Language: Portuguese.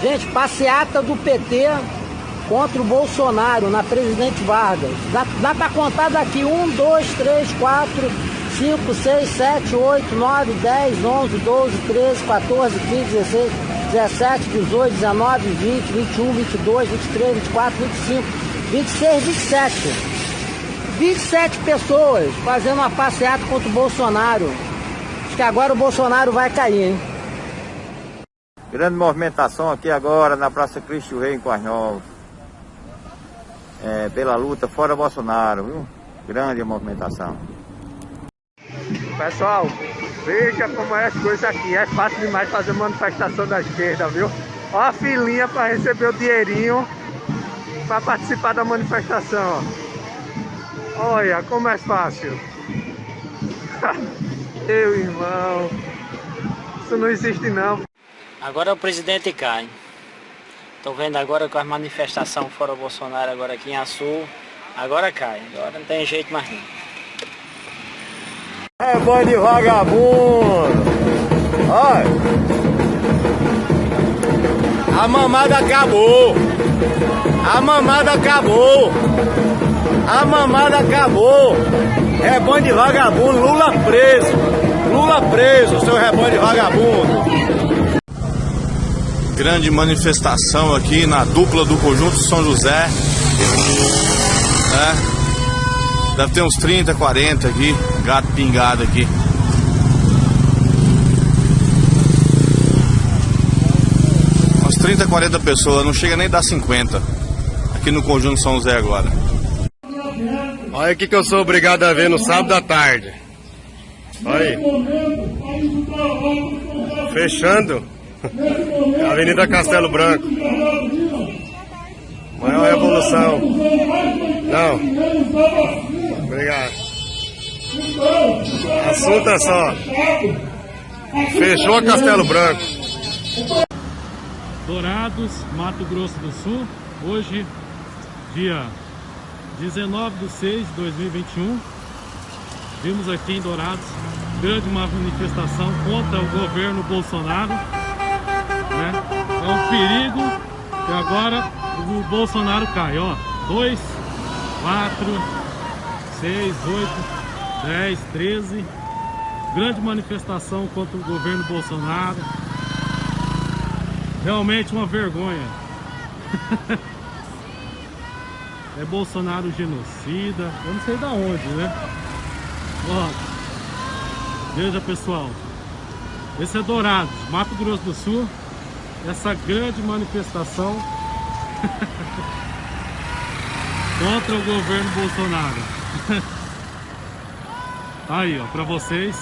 Gente, passeata do PT contra o Bolsonaro na Presidente Vargas. Dá, dá pra contar daqui 1, 2, 3, 4, 5, 6, 7, 8, 9, 10, 11, 12, 13, 14, 15, 16, 17, 18, 19, 20, 21, 22, 23, 24, 25, 26, 27. 27 pessoas fazendo uma passeata contra o Bolsonaro. Acho que agora o Bolsonaro vai cair, hein? Grande movimentação aqui agora na Praça Cristo Rei em Quais É, pela luta fora Bolsonaro, viu? Grande movimentação. Pessoal, veja como é as coisas aqui. É fácil demais fazer manifestação da esquerda, viu? Olha a filinha para receber o dinheirinho para participar da manifestação. Olha como é fácil. Meu irmão, isso não existe não. Agora o presidente cai. Estou vendo agora com a manifestação fora Bolsonaro agora aqui em Açu. Agora cai. Agora não tem jeito mais não. É de vagabundo. Olha. A mamada acabou. A mamada acabou. A mamada acabou. É bom de vagabundo. Lula preso. Lula preso, seu rebanho de vagabundo grande manifestação aqui na dupla do Conjunto São José. É, deve ter uns 30, 40 aqui, gato pingado aqui. Umas 30, 40 pessoas, não chega nem dar 50 aqui no Conjunto São José agora. Olha o que eu sou obrigado a ver no sábado à tarde. Olha aí. Fechando Avenida Castelo Branco. Maior revolução. Não. Obrigado. Assunto é só. Fechou Castelo Branco. Dourados, Mato Grosso do Sul. Hoje, dia 19 de 6 de 2021. Vimos aqui em Dourados grande manifestação contra o governo Bolsonaro? É um perigo e agora o Bolsonaro cai, ó. 2, 4, 6, 8, 10, 13. Grande manifestação contra o governo Bolsonaro. Realmente uma vergonha. é Bolsonaro genocida. Eu não sei da onde, né? Ó, veja pessoal. Esse é Dourados, Mato Grosso do Sul essa grande manifestação contra o governo Bolsonaro. Aí, ó, para vocês